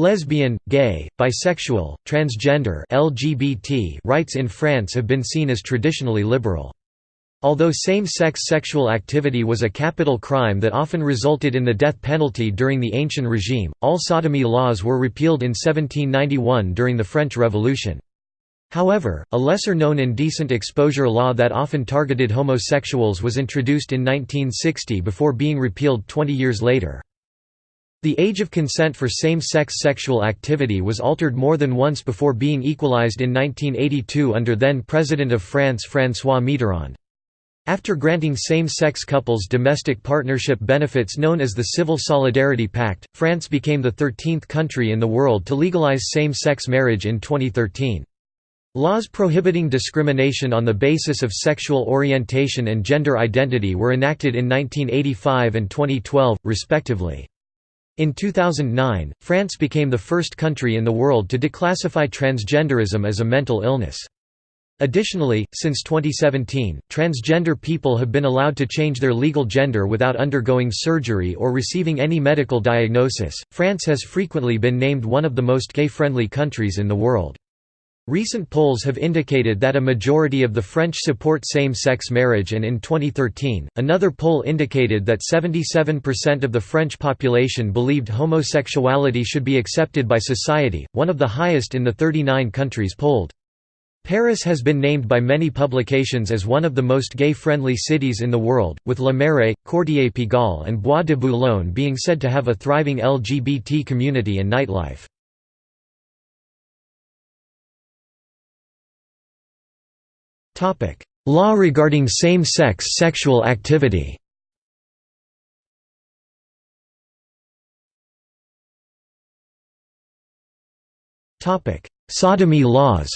Lesbian, gay, bisexual, transgender LGBT rights in France have been seen as traditionally liberal. Although same-sex sexual activity was a capital crime that often resulted in the death penalty during the Ancient regime, all sodomy laws were repealed in 1791 during the French Revolution. However, a lesser-known indecent exposure law that often targeted homosexuals was introduced in 1960 before being repealed 20 years later. The age of consent for same-sex sexual activity was altered more than once before being equalized in 1982 under then-President of France François Mitterrand. After granting same-sex couples domestic partnership benefits known as the Civil Solidarity Pact, France became the 13th country in the world to legalize same-sex marriage in 2013. Laws prohibiting discrimination on the basis of sexual orientation and gender identity were enacted in 1985 and 2012, respectively. In 2009, France became the first country in the world to declassify transgenderism as a mental illness. Additionally, since 2017, transgender people have been allowed to change their legal gender without undergoing surgery or receiving any medical diagnosis. France has frequently been named one of the most gay friendly countries in the world. Recent polls have indicated that a majority of the French support same-sex marriage and in 2013, another poll indicated that 77% of the French population believed homosexuality should be accepted by society, one of the highest in the 39 countries polled. Paris has been named by many publications as one of the most gay-friendly cities in the world, with Le Marais, Quartier-Pigalle and Bois de Boulogne being said to have a thriving LGBT community and nightlife. Law regarding same-sex sexual activity Sodomy laws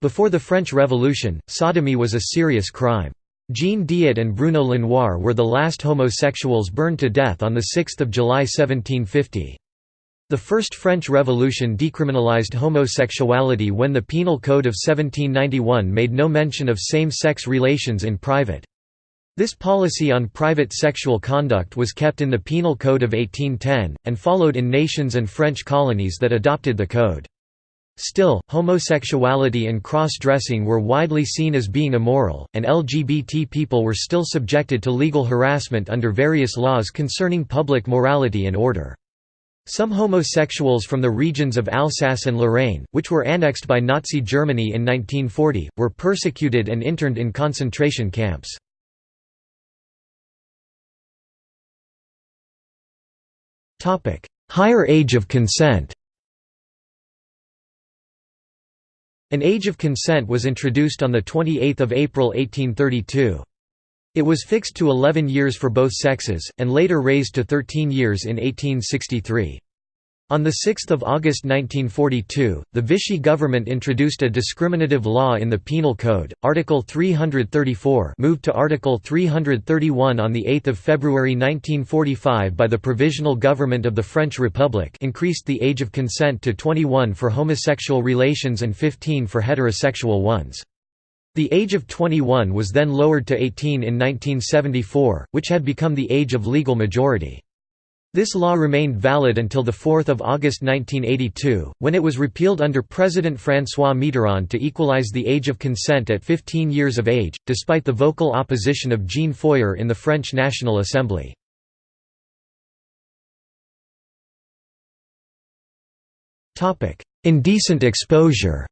Before the French Revolution, sodomy was a serious crime. Jean Diot and Bruno Lenoir were the last homosexuals burned to death on 6 July 1750. The First French Revolution decriminalized homosexuality when the Penal Code of 1791 made no mention of same-sex relations in private. This policy on private sexual conduct was kept in the Penal Code of 1810, and followed in nations and French colonies that adopted the code. Still, homosexuality and cross-dressing were widely seen as being immoral, and LGBT people were still subjected to legal harassment under various laws concerning public morality and order. Some homosexuals from the regions of Alsace and Lorraine, which were annexed by Nazi Germany in 1940, were persecuted and interned in concentration camps. Higher age of consent An age of consent was introduced on 28 April 1832. It was fixed to 11 years for both sexes, and later raised to 13 years in 1863. On 6 August 1942, the Vichy government introduced a discriminative law in the Penal Code, Article 334 moved to Article 331 on 8 February 1945 by the Provisional Government of the French Republic increased the age of consent to 21 for homosexual relations and 15 for heterosexual ones. The age of 21 was then lowered to 18 in 1974, which had become the age of legal majority. This law remained valid until 4 August 1982, when it was repealed under President François Mitterrand to equalize the age of consent at 15 years of age, despite the vocal opposition of Jean Foyer in the French National Assembly. Indecent exposure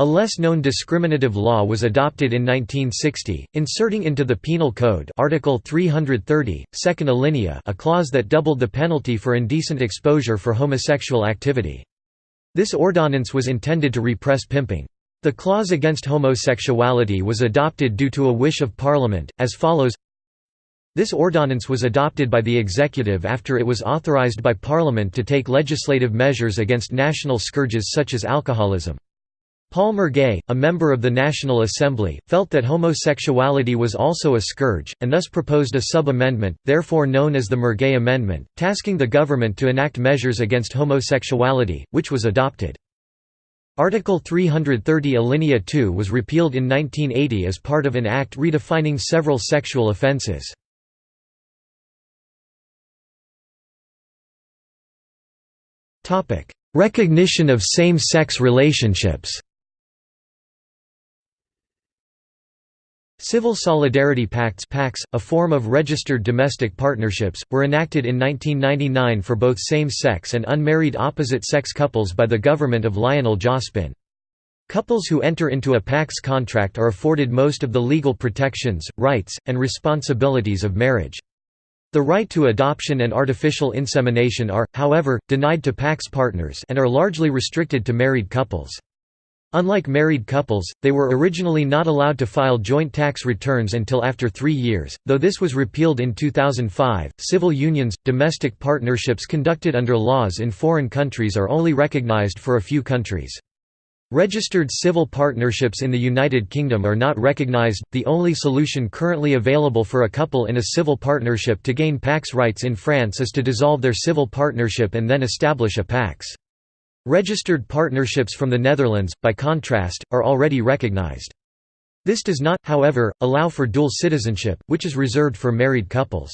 A less-known discriminative law was adopted in 1960, inserting into the Penal Code Article 330, second alinea a clause that doubled the penalty for indecent exposure for homosexual activity. This ordonnance was intended to repress pimping. The clause against homosexuality was adopted due to a wish of Parliament, as follows This ordonnance was adopted by the executive after it was authorized by Parliament to take legislative measures against national scourges such as alcoholism. Paul Mirguet, a member of the National Assembly, felt that homosexuality was also a scourge, and thus proposed a sub-amendment, therefore known as the Mirguet Amendment, tasking the government to enact measures against homosexuality, which was adopted. Article 330 Alinea 2 was repealed in 1980 as part of an act redefining several sexual offences. Recognition of same-sex relationships Civil Solidarity Pacts PACs, a form of registered domestic partnerships, were enacted in 1999 for both same-sex and unmarried opposite-sex couples by the government of Lionel Jospin. Couples who enter into a PACS contract are afforded most of the legal protections, rights, and responsibilities of marriage. The right to adoption and artificial insemination are, however, denied to PACS partners and are largely restricted to married couples. Unlike married couples, they were originally not allowed to file joint tax returns until after three years, though this was repealed in 2005. Civil unions, domestic partnerships conducted under laws in foreign countries are only recognized for a few countries. Registered civil partnerships in the United Kingdom are not recognized. The only solution currently available for a couple in a civil partnership to gain PACS rights in France is to dissolve their civil partnership and then establish a PACS. Registered partnerships from the Netherlands, by contrast, are already recognized. This does not, however, allow for dual citizenship, which is reserved for married couples.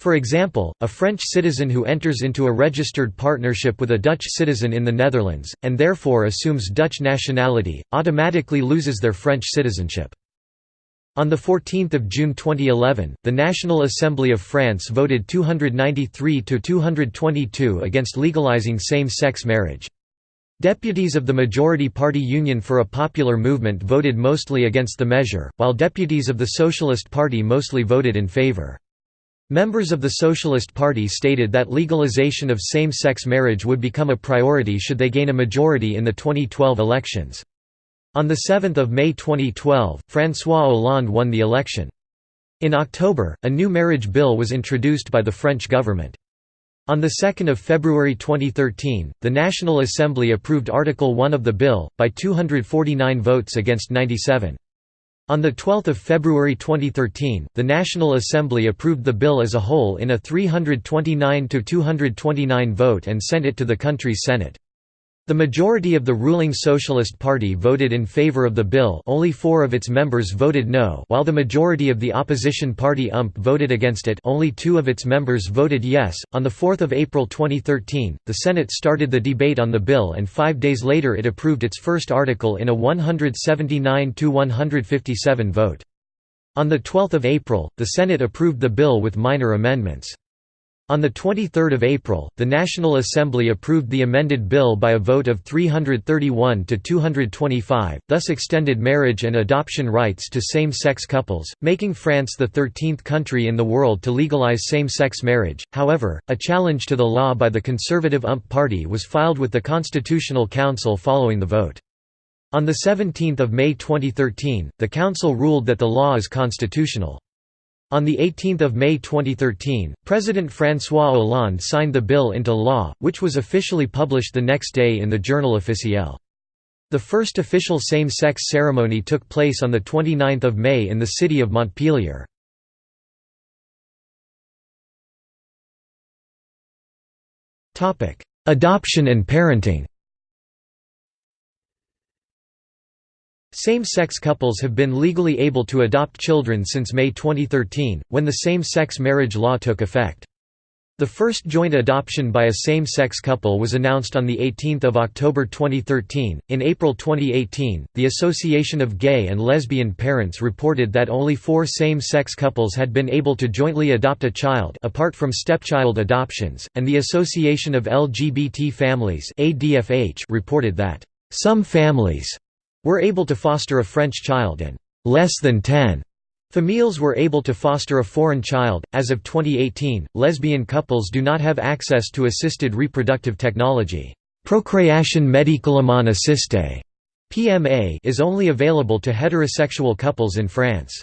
For example, a French citizen who enters into a registered partnership with a Dutch citizen in the Netherlands, and therefore assumes Dutch nationality, automatically loses their French citizenship. On 14 June 2011, the National Assembly of France voted 293 to 222 against legalizing same-sex marriage. Deputies of the majority party Union for a Popular Movement voted mostly against the measure, while deputies of the Socialist Party mostly voted in favor. Members of the Socialist Party stated that legalization of same-sex marriage would become a priority should they gain a majority in the 2012 elections. On 7 May 2012, François Hollande won the election. In October, a new marriage bill was introduced by the French government. On 2 February 2013, the National Assembly approved Article 1 of the bill, by 249 votes against 97. On 12 February 2013, the National Assembly approved the bill as a whole in a 329–229 vote and sent it to the country's Senate. The majority of the ruling Socialist Party voted in favor of the bill only four of its members voted no while the majority of the opposition party UMP voted against it only two of its members voted yes. On 4 April 2013, the Senate started the debate on the bill and five days later it approved its first article in a 179–157 vote. On 12 April, the Senate approved the bill with minor amendments. On 23 April, the National Assembly approved the amended bill by a vote of 331 to 225, thus extended marriage and adoption rights to same-sex couples, making France the 13th country in the world to legalize same-sex marriage. However, a challenge to the law by the conservative UMP party was filed with the Constitutional Council following the vote. On 17 May 2013, the Council ruled that the law is constitutional. On 18 May 2013, President François Hollande signed the bill into law, which was officially published the next day in the Journal officiel. The first official same-sex ceremony took place on 29 May in the city of Montpellier. Adoption and parenting Same-sex couples have been legally able to adopt children since May 2013, when the same-sex marriage law took effect. The first joint adoption by a same-sex couple was announced on 18 October 2013. In April 2018, the Association of Gay and Lesbian Parents reported that only four same-sex couples had been able to jointly adopt a child apart from stepchild adoptions, and the Association of LGBT Families reported that, "...some families were able to foster a French child and less than 10 Families were able to foster a foreign child. As of 2018, lesbian couples do not have access to assisted reproductive technology. Procreation médicalement assistée (PMA) is only available to heterosexual couples in France.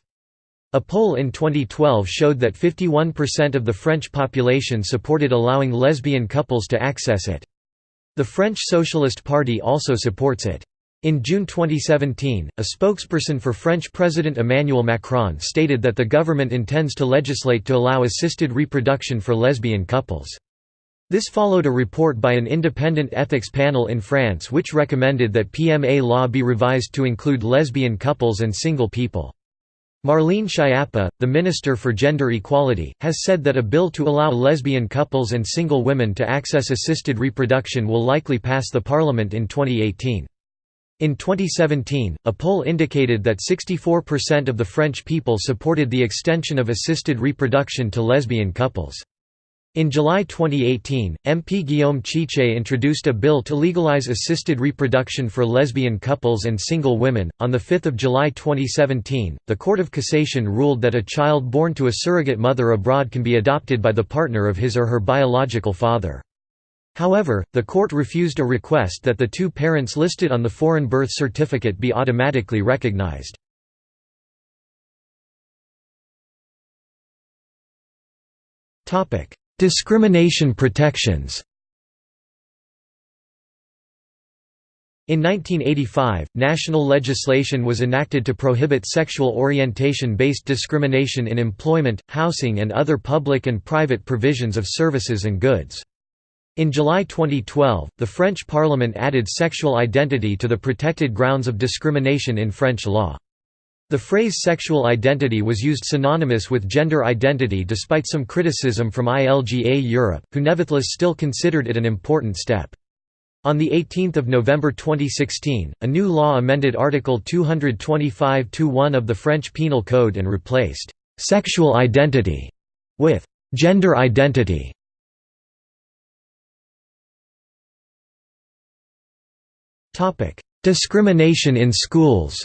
A poll in 2012 showed that 51% of the French population supported allowing lesbian couples to access it. The French Socialist Party also supports it. In June 2017, a spokesperson for French President Emmanuel Macron stated that the government intends to legislate to allow assisted reproduction for lesbian couples. This followed a report by an independent ethics panel in France which recommended that PMA law be revised to include lesbian couples and single people. Marlene Schiappa, the Minister for Gender Equality, has said that a bill to allow lesbian couples and single women to access assisted reproduction will likely pass the parliament in 2018. In 2017, a poll indicated that 64% of the French people supported the extension of assisted reproduction to lesbian couples. In July 2018, MP Guillaume Chiche introduced a bill to legalize assisted reproduction for lesbian couples and single women. On 5 July 2017, the Court of Cassation ruled that a child born to a surrogate mother abroad can be adopted by the partner of his or her biological father. However, the court refused a request that the two parents listed on the foreign birth certificate be automatically recognized. Discrimination protections In 1985, national legislation was enacted to prohibit sexual orientation-based discrimination in employment, housing and other public and private provisions of services and goods. In July 2012, the French Parliament added sexual identity to the protected grounds of discrimination in French law. The phrase sexual identity was used synonymous with gender identity despite some criticism from ILGA Europe, who nevertheless still considered it an important step. On 18 November 2016, a new law amended Article 225-1 of the French Penal Code and replaced «sexual identity» with «gender identity». Discrimination in schools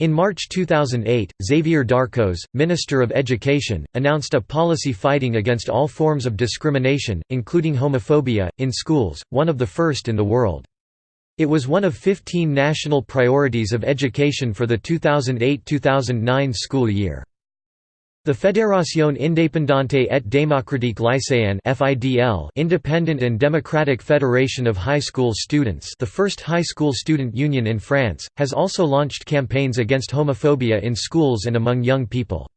In March 2008, Xavier Darcos, Minister of Education, announced a policy fighting against all forms of discrimination, including homophobia, in schools, one of the first in the world. It was one of 15 national priorities of education for the 2008–2009 school year. The Fédération indépendante et démocratique lycéenne (FIDL), Independent and Democratic Federation of High School Students, the first high school student union in France, has also launched campaigns against homophobia in schools and among young people.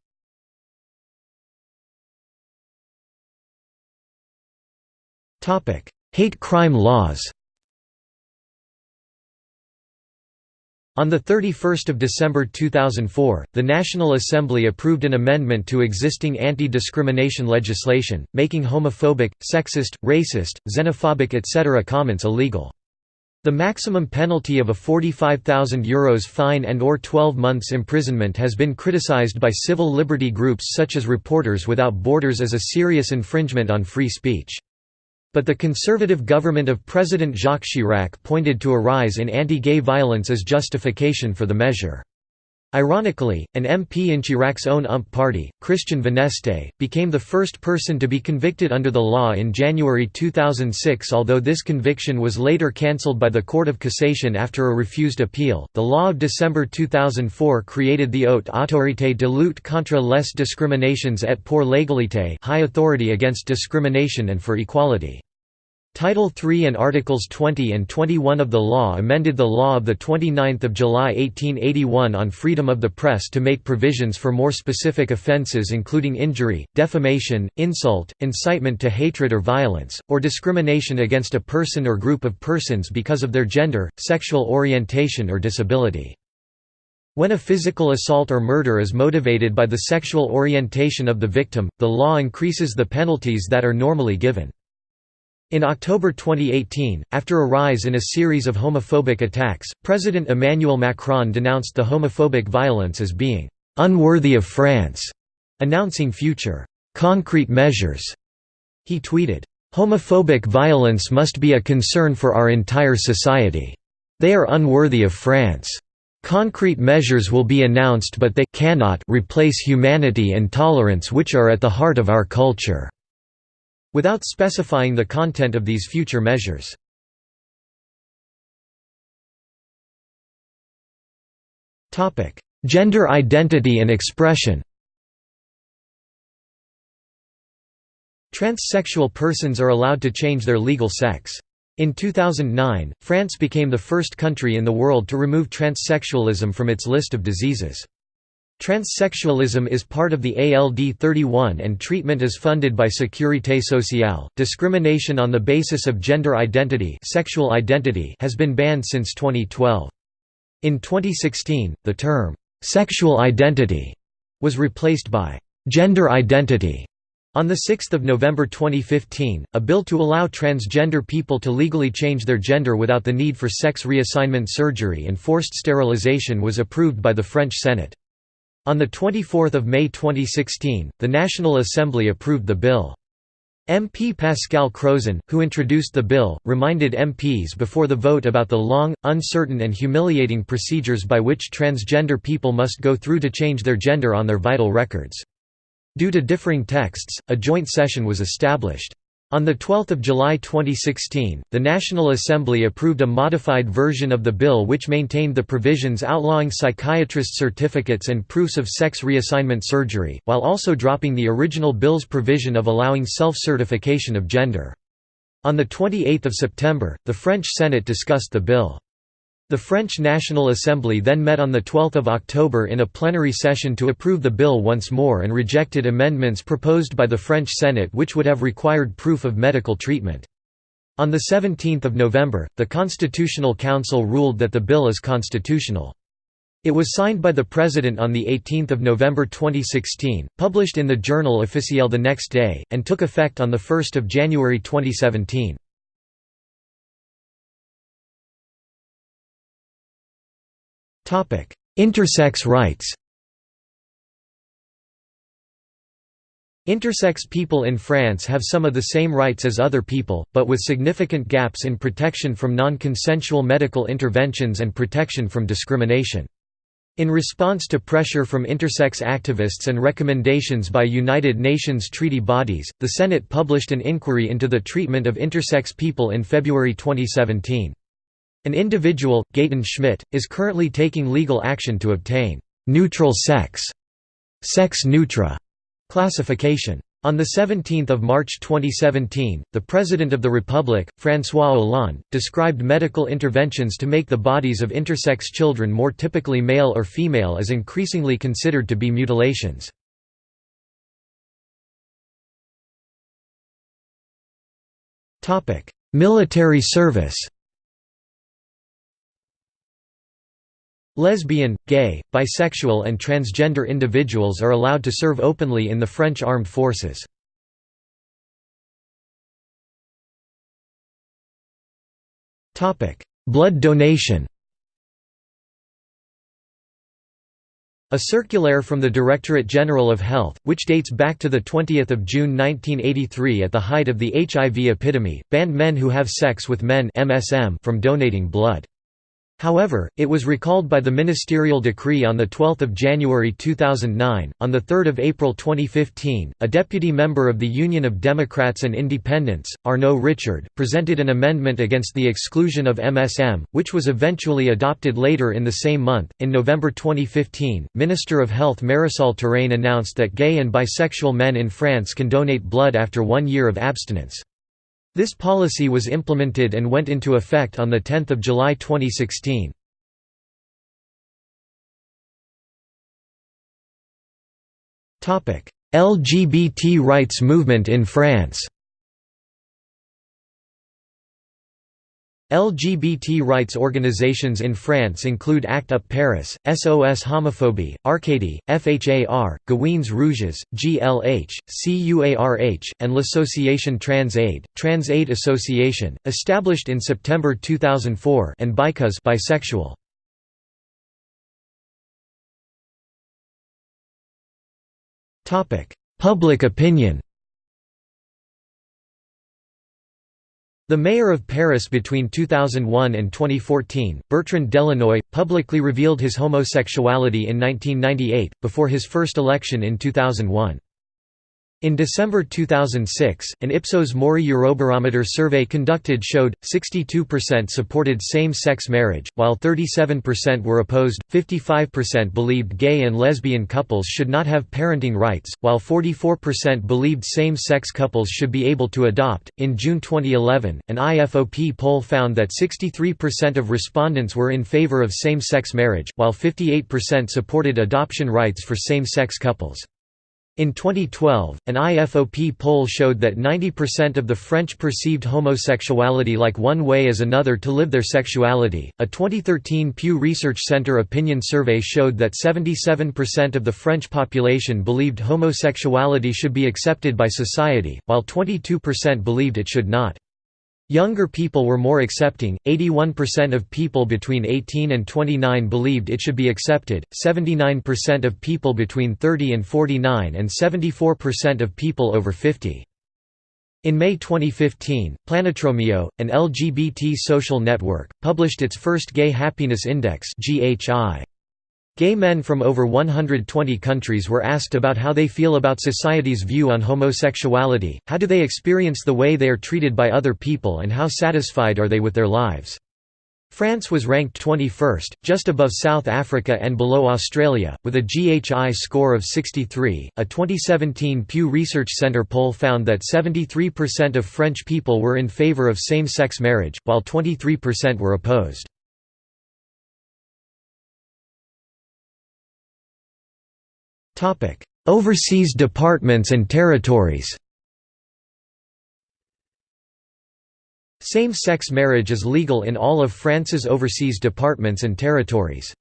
Topic: Hate crime laws. On 31 December 2004, the National Assembly approved an amendment to existing anti-discrimination legislation, making homophobic, sexist, racist, xenophobic etc. comments illegal. The maximum penalty of a €45,000 fine and or 12 months imprisonment has been criticized by civil liberty groups such as Reporters Without Borders as a serious infringement on free speech. But the conservative government of President Jacques Chirac pointed to a rise in anti-gay violence as justification for the measure. Ironically, an MP in Chirac's own UMP party, Christian Vanneste, became the first person to be convicted under the law in January 2006. Although this conviction was later cancelled by the Court of Cassation after a refused appeal, the law of December 2004 created the Haute Autorité de lutte contre les discriminations et pour l'égalité High Authority Against Discrimination and for Equality. Title III and Articles 20 and 21 of the law amended the law of 29 July 1881 on freedom of the press to make provisions for more specific offences including injury, defamation, insult, incitement to hatred or violence, or discrimination against a person or group of persons because of their gender, sexual orientation or disability. When a physical assault or murder is motivated by the sexual orientation of the victim, the law increases the penalties that are normally given. In October 2018, after a rise in a series of homophobic attacks, President Emmanuel Macron denounced the homophobic violence as being «unworthy of France», announcing future «concrete measures». He tweeted, "...homophobic violence must be a concern for our entire society. They are unworthy of France. Concrete measures will be announced but they cannot replace humanity and tolerance which are at the heart of our culture." Without specifying the content of these future measures. Gender identity and expression Transsexual persons are allowed to change their legal sex. In 2009, France became the first country in the world to remove transsexualism from its list of diseases. Transsexualism is part of the ALD 31 and treatment is funded by Sécurité Sociale. Discrimination on the basis of gender identity, sexual identity has been banned since 2012. In 2016, the term, "'sexual identity' was replaced by "'gender identity' On 6 November 2015, a bill to allow transgender people to legally change their gender without the need for sex reassignment surgery and forced sterilization was approved by the French Senate. On 24 May 2016, the National Assembly approved the bill. MP Pascal Crozon, who introduced the bill, reminded MPs before the vote about the long, uncertain and humiliating procedures by which transgender people must go through to change their gender on their vital records. Due to differing texts, a joint session was established. On 12 July 2016, the National Assembly approved a modified version of the bill which maintained the provisions outlawing psychiatrist certificates and proofs of sex reassignment surgery, while also dropping the original bill's provision of allowing self-certification of gender. On 28 September, the French Senate discussed the bill. The French National Assembly then met on 12 October in a plenary session to approve the bill once more and rejected amendments proposed by the French Senate which would have required proof of medical treatment. On 17 November, the Constitutional Council ruled that the bill is constitutional. It was signed by the President on 18 November 2016, published in the Journal Officiel the next day, and took effect on 1 January 2017. Intersex rights Intersex people in France have some of the same rights as other people, but with significant gaps in protection from non-consensual medical interventions and protection from discrimination. In response to pressure from intersex activists and recommendations by United Nations treaty bodies, the Senate published an inquiry into the treatment of intersex people in February 2017. An individual, Gaëtan Schmidt, is currently taking legal action to obtain «neutral sex» sex neutra classification. On 17 March 2017, the President of the Republic, François Hollande, described medical interventions to make the bodies of intersex children more typically male or female as increasingly considered to be mutilations. Military service Lesbian, gay, bisexual and transgender individuals are allowed to serve openly in the French armed forces. Blood donation A circulaire from the Directorate General of Health, which dates back to 20 June 1983 at the height of the HIV epidemic, banned men who have sex with men from donating blood. However, it was recalled by the ministerial decree on 12 January 2009. On 3 April 2015, a deputy member of the Union of Democrats and Independents, Arnaud Richard, presented an amendment against the exclusion of MSM, which was eventually adopted later in the same month. In November 2015, Minister of Health Marisol Touraine announced that gay and bisexual men in France can donate blood after one year of abstinence. This policy was implemented and went into effect on 10 July 2016. LGBT rights movement in France LGBT rights organizations in France include ACT UP Paris, SOS Homophobie, Arcadie, FHAR, Gouines Rouges, GLH, CUARH, and L'Association Trans Aid, Trans Aid Association, established in September 2004 and Bi'Cause bisexual. Public opinion The mayor of Paris between 2001 and 2014, Bertrand Delanoë, publicly revealed his homosexuality in 1998, before his first election in 2001. In December 2006, an Ipsos Mori Eurobarometer survey conducted showed, 62% supported same-sex marriage, while 37% were opposed, 55% believed gay and lesbian couples should not have parenting rights, while 44% believed same-sex couples should be able to adopt. In June 2011, an IFOP poll found that 63% of respondents were in favor of same-sex marriage, while 58% supported adoption rights for same-sex couples. In 2012, an IFOP poll showed that 90% of the French perceived homosexuality like one way as another to live their sexuality. A 2013 Pew Research Center opinion survey showed that 77% of the French population believed homosexuality should be accepted by society, while 22% believed it should not. Younger people were more accepting, 81% of people between 18 and 29 believed it should be accepted, 79% of people between 30 and 49 and 74% of people over 50. In May 2015, Planetromeo, an LGBT social network, published its first Gay Happiness Index GHI. Gay men from over 120 countries were asked about how they feel about society's view on homosexuality, how do they experience the way they are treated by other people and how satisfied are they with their lives. France was ranked 21st, just above South Africa and below Australia, with a GHI score of 63. A 2017 Pew Research Center poll found that 73% of French people were in favor of same sex marriage, while 23% were opposed. Topic: Overseas departments and territories. Same-sex marriage is legal in all of France's overseas departments and territories.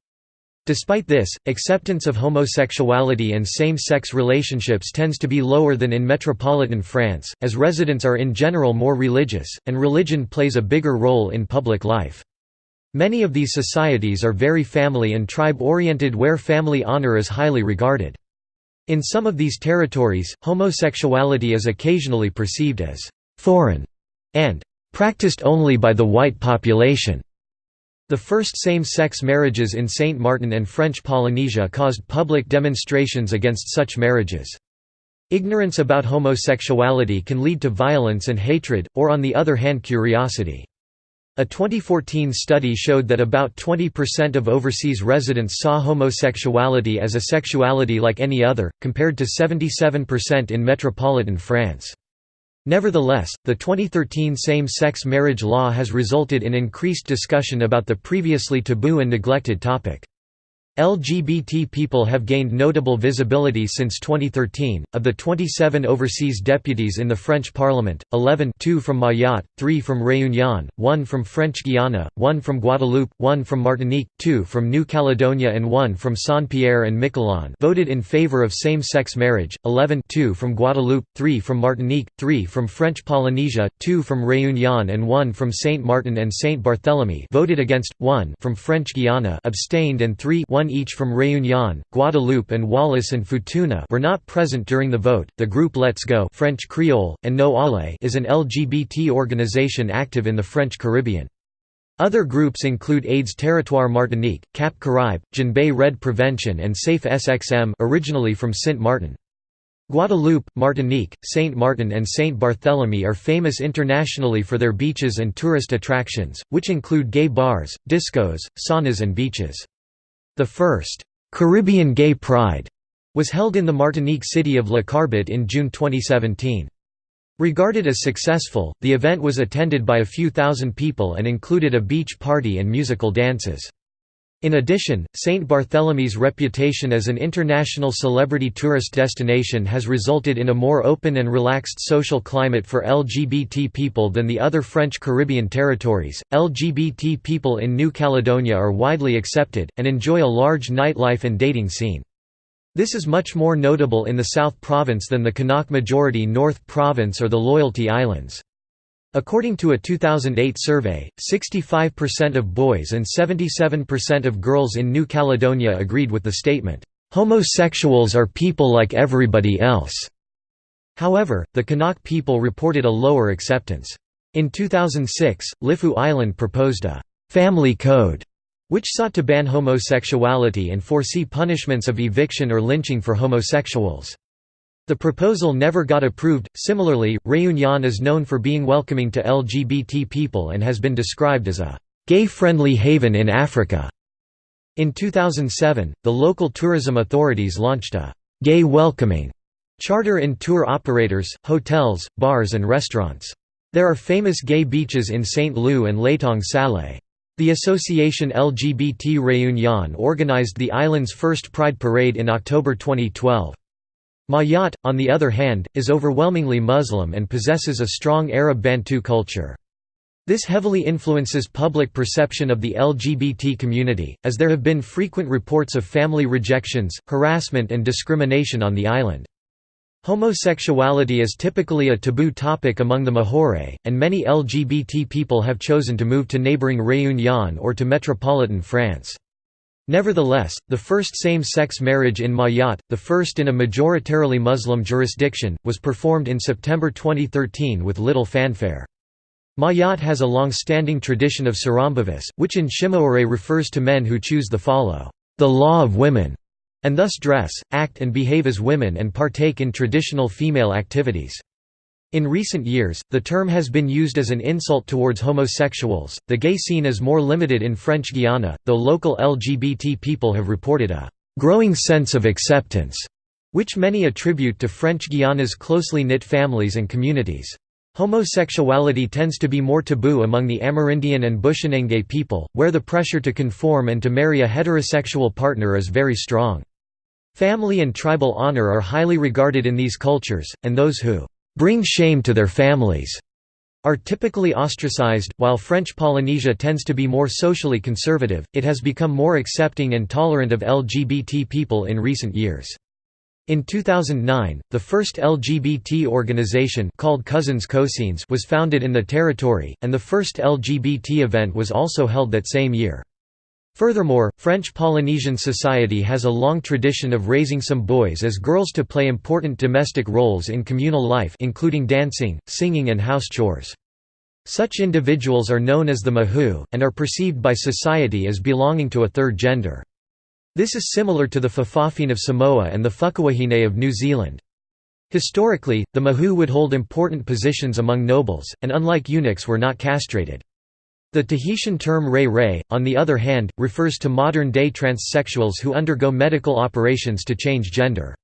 Despite this, acceptance of homosexuality and same-sex relationships tends to be lower than in metropolitan France, as residents are in general more religious, and religion plays a bigger role in public life. Many of these societies are very family and tribe-oriented where family honor is highly regarded. In some of these territories, homosexuality is occasionally perceived as «foreign» and «practiced only by the white population». The first same-sex marriages in Saint Martin and French Polynesia caused public demonstrations against such marriages. Ignorance about homosexuality can lead to violence and hatred, or on the other hand curiosity. A 2014 study showed that about 20% of overseas residents saw homosexuality as a sexuality like any other, compared to 77% in metropolitan France. Nevertheless, the 2013 same-sex marriage law has resulted in increased discussion about the previously taboo and neglected topic. LGBT people have gained notable visibility since 2013. Of the 27 overseas deputies in the French Parliament, 11 2 from Mayotte, 3 from Réunion, 1 from French Guiana, 1 from Guadeloupe, 1 from Martinique, 2 from New Caledonia and 1 from Saint-Pierre and Miquelon voted in favor of same-sex marriage, 11 2 from Guadeloupe, 3 from Martinique, 3 from French Polynesia, 2 from Réunion and 1 from Saint Martin and Saint Barthélemy voted against, 1 from French Guiana abstained and 3 1 one each from Réunion, Guadeloupe and Wallis and Futuna were not present during the vote. The group Let's Go French Creole, An Nou Allé is an LGBT organization active in the French Caribbean. Other groups include AIDS Territoire Martinique, Cap Caraïbe, Janbei Red Prevention and Safe SXM originally from Saint Martin. Guadeloupe, Martinique, Saint Martin and Saint Barthélemy are famous internationally for their beaches and tourist attractions, which include gay bars, discos, saunas and beaches. The first Caribbean Gay Pride was held in the Martinique city of La Carbet in June 2017. Regarded as successful, the event was attended by a few thousand people and included a beach party and musical dances. In addition, St. Barthélemy's reputation as an international celebrity tourist destination has resulted in a more open and relaxed social climate for LGBT people than the other French Caribbean territories. LGBT people in New Caledonia are widely accepted, and enjoy a large nightlife and dating scene. This is much more notable in the South Province than the Kanak majority North Province or the Loyalty Islands. According to a 2008 survey, 65% of boys and 77% of girls in New Caledonia agreed with the statement, "...homosexuals are people like everybody else." However, the Kanak people reported a lower acceptance. In 2006, Lifu Island proposed a «family code» which sought to ban homosexuality and foresee punishments of eviction or lynching for homosexuals. The proposal never got approved. Similarly, Réunion is known for being welcoming to LGBT people and has been described as a gay-friendly haven in Africa. In 2007, the local tourism authorities launched a gay welcoming charter in tour operators, hotels, bars and restaurants. There are famous gay beaches in St. Leu and Latong Salé. The association LGBT Réunion organized the island's first Pride Parade in October 2012. Mayotte, on the other hand, is overwhelmingly Muslim and possesses a strong Arab Bantu culture. This heavily influences public perception of the LGBT community, as there have been frequent reports of family rejections, harassment and discrimination on the island. Homosexuality is typically a taboo topic among the Mahorais, and many LGBT people have chosen to move to neighboring Réunion or to metropolitan France. Nevertheless, the first same-sex marriage in Mayotte, the first in a majoritarily Muslim jurisdiction, was performed in September 2013 with little fanfare. Mayotte has a long-standing tradition of sarambavis, which in Shimaore refers to men who choose to follow the law of women, and thus dress, act and behave as women and partake in traditional female activities. In recent years, the term has been used as an insult towards homosexuals. The gay scene is more limited in French Guiana, though local LGBT people have reported a growing sense of acceptance, which many attribute to French Guiana's closely knit families and communities. Homosexuality tends to be more taboo among the Amerindian and Bushinengue people, where the pressure to conform and to marry a heterosexual partner is very strong. Family and tribal honor are highly regarded in these cultures, and those who bring shame to their families are typically ostracized. While French Polynesia tends to be more socially conservative, it has become more accepting and tolerant of LGBT people in recent years. In 2009, the first LGBT organization called Cousins Cousines was founded in the territory, and the first LGBT event was also held that same year. Furthermore, French Polynesian society has a long tradition of raising some boys as girls to play important domestic roles in communal life including dancing, singing and house chores. Such individuals are known as the mahu, and are perceived by society as belonging to a third gender. This is similar to the Fa'afafine of Samoa and the Whakawahine of New Zealand. Historically, the mahu would hold important positions among nobles, and unlike eunuchs were not castrated. The Tahitian term rae rae, on the other hand, refers to modern-day transsexuals who undergo medical operations to change gender.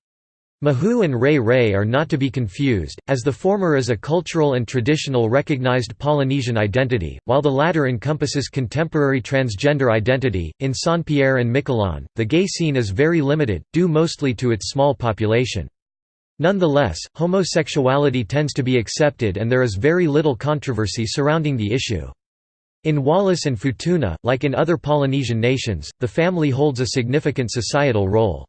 Mahu and Rae Rae are not to be confused, as the former is a cultural and traditional recognized Polynesian identity, while the latter encompasses contemporary transgender identity. In Saint Pierre and Miquelon, the gay scene is very limited, due mostly to its small population. Nonetheless, homosexuality tends to be accepted and there is very little controversy surrounding the issue. In Wallis and Futuna, like in other Polynesian nations, the family holds a significant societal role.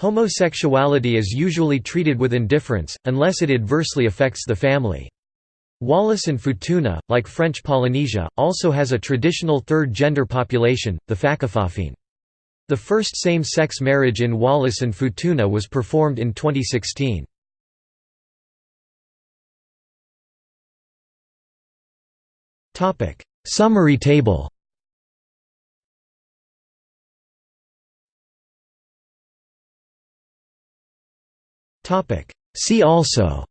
Homosexuality is usually treated with indifference, unless it adversely affects the family. Wallis and Futuna, like French Polynesia, also has a traditional third-gender population, the Fakafafine. The first same-sex marriage in Wallis and Futuna was performed in 2016. Summary table. See also.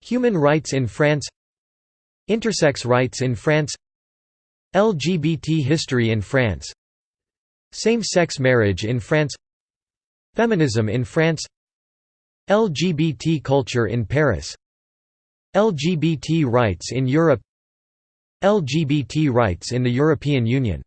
Human rights in France. Intersex rights in France. LGBT history in France. Same-sex marriage in France. Feminism in France. LGBT culture in Paris LGBT rights in Europe LGBT rights in the European Union